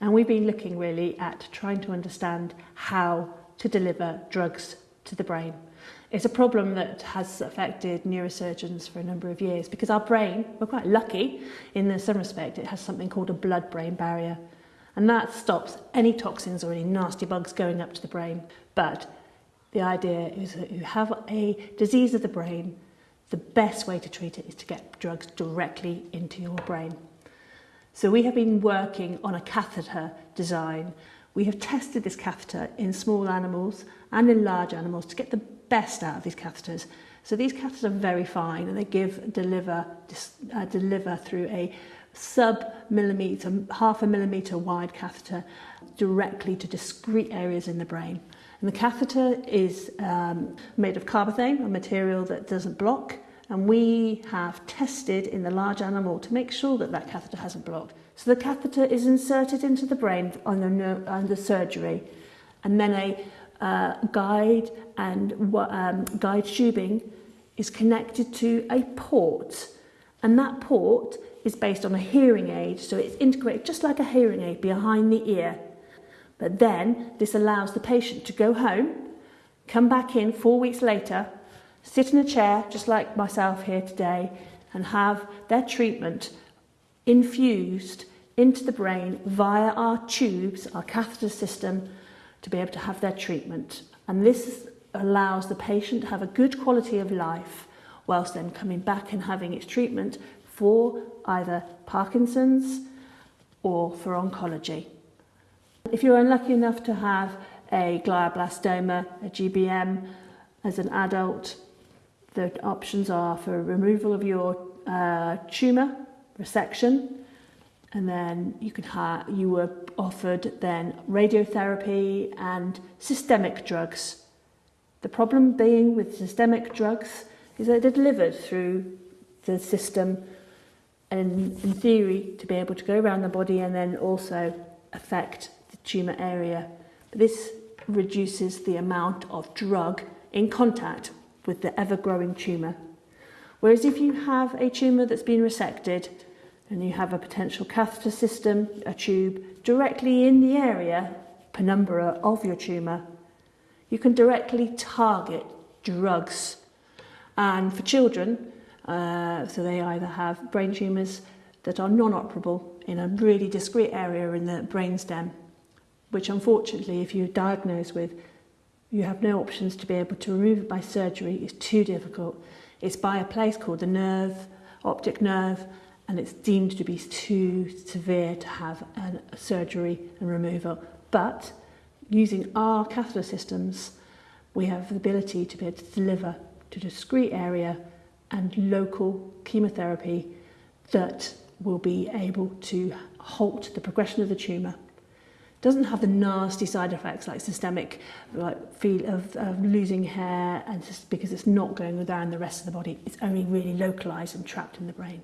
And we've been looking really at trying to understand how to deliver drugs to the brain. It's a problem that has affected neurosurgeons for a number of years because our brain, we're quite lucky in some respect, it has something called a blood-brain barrier. And that stops any toxins or any nasty bugs going up to the brain. But the idea is that you have a disease of the brain, the best way to treat it is to get drugs directly into your brain. So we have been working on a catheter design. We have tested this catheter in small animals and in large animals to get the best out of these catheters. So these catheters are very fine and they give deliver uh, deliver through a sub millimeter, half a millimeter wide catheter directly to discrete areas in the brain. And the catheter is um, made of carbothane, a material that doesn't block, and we have tested in the large animal to make sure that that catheter hasn't blocked. So the catheter is inserted into the brain under, under surgery, and then a uh, guide and um, guide tubing is connected to a port, and that port is based on a hearing aid, so it's integrated just like a hearing aid behind the ear. But then this allows the patient to go home, come back in four weeks later, sit in a chair, just like myself here today, and have their treatment infused into the brain via our tubes, our catheter system, to be able to have their treatment. And this allows the patient to have a good quality of life whilst then coming back and having its treatment for either Parkinson's or for oncology. If you're unlucky enough to have a glioblastoma, a GBM, as an adult, the options are for removal of your uh, tumour, resection, and then you have, you were offered then radiotherapy and systemic drugs. The problem being with systemic drugs is that they're delivered through the system and in theory to be able to go around the body and then also affect the tumour area. But This reduces the amount of drug in contact with the ever-growing tumour. Whereas if you have a tumour that's been resected and you have a potential catheter system, a tube, directly in the area, penumbra of your tumour, you can directly target drugs. And for children, uh, so they either have brain tumours that are non-operable in a really discrete area in the brainstem, which unfortunately, if you're diagnosed with, you have no options to be able to remove it by surgery. It's too difficult. It's by a place called the nerve, optic nerve, and it's deemed to be too severe to have a surgery and removal. But using our catheter systems, we have the ability to be able to deliver to discrete area and local chemotherapy that will be able to halt the progression of the tumour doesn't have the nasty side effects like systemic like feel of, of losing hair and just because it's not going down the rest of the body it's only really localized and trapped in the brain.